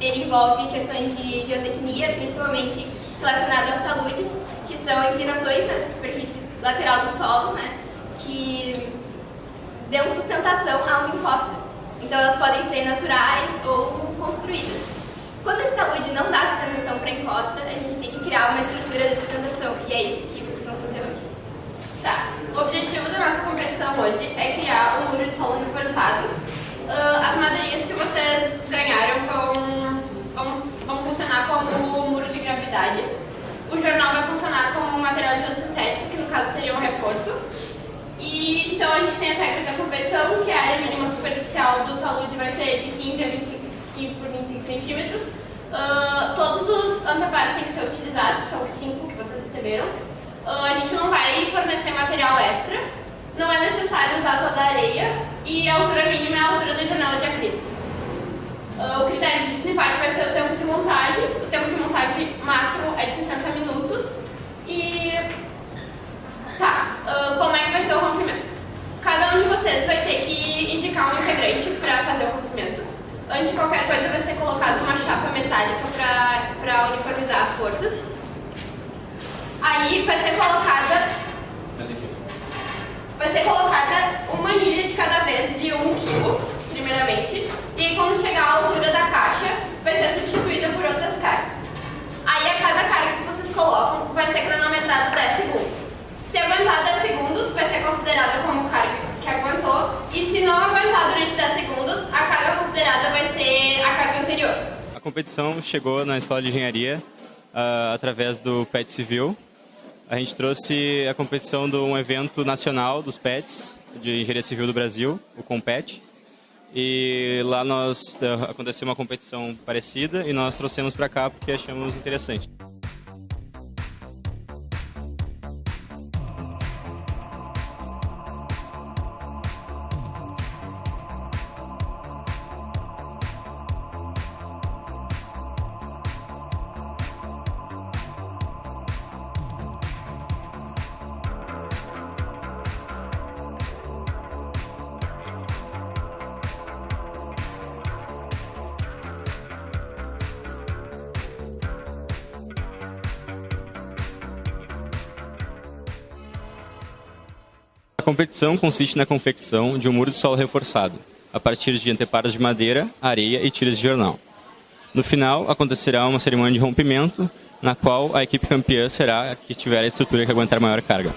ele envolve questões de geotecnia, principalmente relacionado aos taludes, que são inclinações na superfície lateral do solo, né, que dão sustentação a uma encosta. Então elas podem ser naturais ou construídas. Quando esse talude não dá sustentação para a encosta, a gente tem que criar uma estrutura de sustentação, e é isso que vocês vão fazer hoje. Tá, o objetivo da nossa competição hoje é criar um muro de solo reforçado. Uh, as madeirinhas que vocês ganharam vão, vão, vão funcionar como muro de gravidade. O jornal vai funcionar como um material geossintético, que no caso seria um reforço. E, então a gente tem as regras da competição, que a área mínima superficial do talude vai ser de 15, a 25, 15 por 25 centímetros. Uh, todos os anteparos têm que ser utilizados, são os 5 que vocês receberam. Uh, a gente não vai fornecer material extra, não é necessário usar toda a areia e a altura mínima é a altura da janela de acrílico. Uh, o critério de desempate vai ser o tempo de montagem, o tempo de montagem máximo é de 60 minutos e... Tá, uh, como é que vai ser o rompimento? Cada um de vocês vai ter que indicar um integrante para fazer o rompimento. Antes de qualquer coisa vai ser colocada uma chapa metálica para uniformizar as forças. Aí vai ser colocada. Vai ser colocada uma anilha de cada vez de 1 um kg, primeiramente. E aí, quando chegar à altura da caixa, vai ser substituída por outras cargas. Aí a cada carga que vocês colocam vai ser cronometrado 10 segundos. Se aguentar 10 segundos, vai ser considerada como carga aguentou. E se não aguentar durante 10 segundos, a carga considerada vai ser a carga anterior. A competição chegou na Escola de Engenharia uh, através do PET Civil, a gente trouxe a competição de um evento nacional dos PETs, de Engenharia Civil do Brasil, o COMPET. E lá nós eh, aconteceu uma competição parecida e nós trouxemos para cá porque achamos interessante. A competição consiste na confecção de um muro de solo reforçado, a partir de anteparos de madeira, areia e tiras de jornal. No final, acontecerá uma cerimônia de rompimento, na qual a equipe campeã será a que tiver a estrutura que aguentar maior carga.